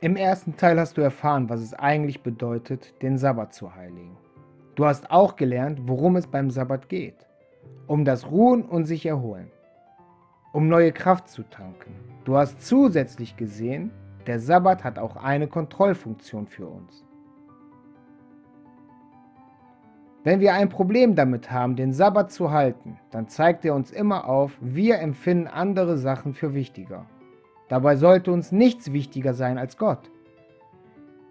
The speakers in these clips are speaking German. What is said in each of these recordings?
Im ersten Teil hast du erfahren, was es eigentlich bedeutet, den Sabbat zu heiligen. Du hast auch gelernt, worum es beim Sabbat geht. Um das Ruhen und sich erholen. Um neue Kraft zu tanken. Du hast zusätzlich gesehen, der Sabbat hat auch eine Kontrollfunktion für uns. Wenn wir ein Problem damit haben, den Sabbat zu halten, dann zeigt er uns immer auf, wir empfinden andere Sachen für wichtiger. Dabei sollte uns nichts wichtiger sein als Gott.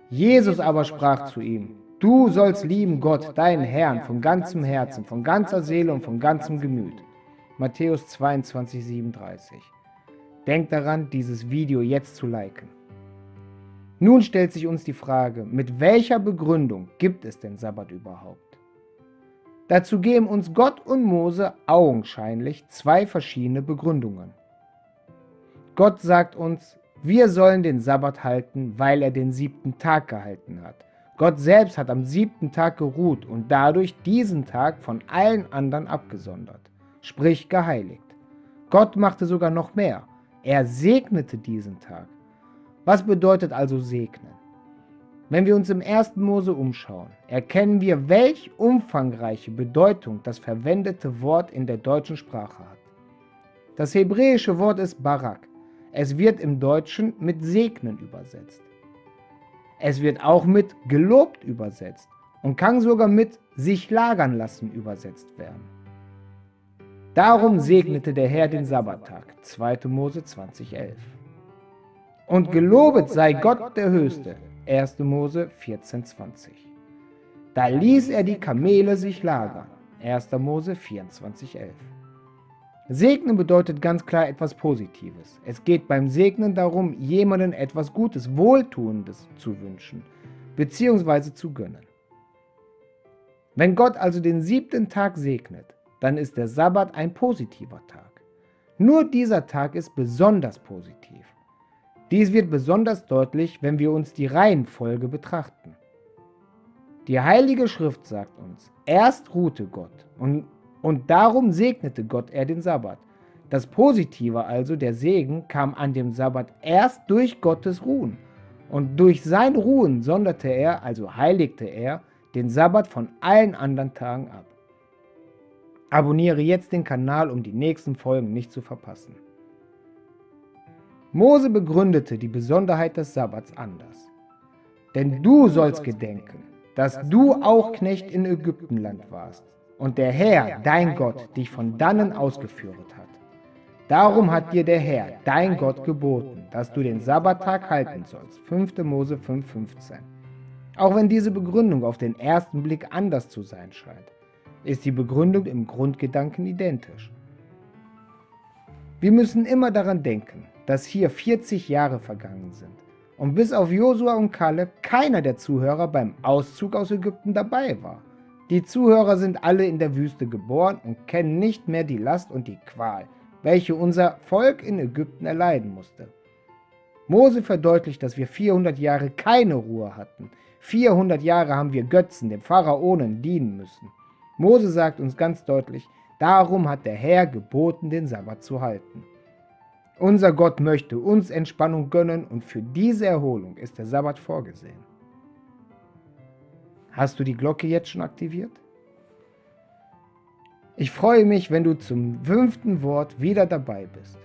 Jesus aber sprach zu ihm, Du sollst lieben Gott, deinen Herrn, von ganzem Herzen, von ganzer Seele und von ganzem Gemüt. Matthäus 22, 37. Denk daran, dieses Video jetzt zu liken. Nun stellt sich uns die Frage, mit welcher Begründung gibt es den Sabbat überhaupt? Dazu geben uns Gott und Mose augenscheinlich zwei verschiedene Begründungen. Gott sagt uns, wir sollen den Sabbat halten, weil er den siebten Tag gehalten hat. Gott selbst hat am siebten Tag geruht und dadurch diesen Tag von allen anderen abgesondert, sprich geheiligt. Gott machte sogar noch mehr. Er segnete diesen Tag. Was bedeutet also segnen? Wenn wir uns im 1. Mose umschauen, erkennen wir, welch umfangreiche Bedeutung das verwendete Wort in der deutschen Sprache hat. Das hebräische Wort ist Barak. Es wird im Deutschen mit segnen übersetzt. Es wird auch mit gelobt übersetzt und kann sogar mit sich lagern lassen übersetzt werden. Darum segnete der Herr den Sabbattag, 2. Mose 2011. Und gelobet sei Gott der Höchste, 1. Mose 14,20. Da ließ er die Kamele sich lagern. 1. Mose 24,11. Segnen bedeutet ganz klar etwas Positives. Es geht beim Segnen darum, jemandem etwas Gutes, Wohltuendes zu wünschen, bzw. zu gönnen. Wenn Gott also den siebten Tag segnet, dann ist der Sabbat ein positiver Tag. Nur dieser Tag ist besonders positiv. Dies wird besonders deutlich, wenn wir uns die Reihenfolge betrachten. Die Heilige Schrift sagt uns, erst ruhte Gott und, und darum segnete Gott er den Sabbat. Das Positive also, der Segen, kam an dem Sabbat erst durch Gottes Ruhen. Und durch sein Ruhen sonderte er, also heiligte er, den Sabbat von allen anderen Tagen ab. Abonniere jetzt den Kanal, um die nächsten Folgen nicht zu verpassen. Mose begründete die Besonderheit des Sabbats anders. Denn du sollst gedenken, dass du auch Knecht in Ägyptenland warst und der Herr, dein Gott, dich von dannen ausgeführt hat. Darum hat dir der Herr, dein Gott, geboten, dass du den Sabbattag halten sollst. 5. Mose 5,15 Auch wenn diese Begründung auf den ersten Blick anders zu sein scheint, ist die Begründung im Grundgedanken identisch. Wir müssen immer daran denken, dass hier 40 Jahre vergangen sind und bis auf Josua und Kaleb keiner der Zuhörer beim Auszug aus Ägypten dabei war. Die Zuhörer sind alle in der Wüste geboren und kennen nicht mehr die Last und die Qual, welche unser Volk in Ägypten erleiden musste. Mose verdeutlicht, dass wir 400 Jahre keine Ruhe hatten. 400 Jahre haben wir Götzen, dem Pharaonen, dienen müssen. Mose sagt uns ganz deutlich, darum hat der Herr geboten, den Sabbat zu halten. Unser Gott möchte uns Entspannung gönnen und für diese Erholung ist der Sabbat vorgesehen. Hast du die Glocke jetzt schon aktiviert? Ich freue mich, wenn du zum fünften Wort wieder dabei bist.